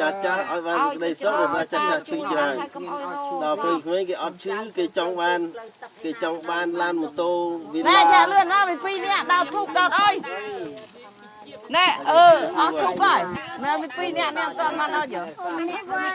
ចាស់ចាស់ឲ្យបានសេចក្តីសុខដោយសារចាស់ចាស់ឈឺច្រើនកុំអោយរោដល់ពេលក្មេងគេអត់ឈឺគេចង់បាន គេចង់បានឡានម៉ូតូវាណែចាលឿនដល់ពី2នាក់ដល់ធូបដល់អើយណែអឺអស់ធូបហើយមែនពី2នាក់នេះអត់ទាន់បានអត់យើម្នាក់វ័យ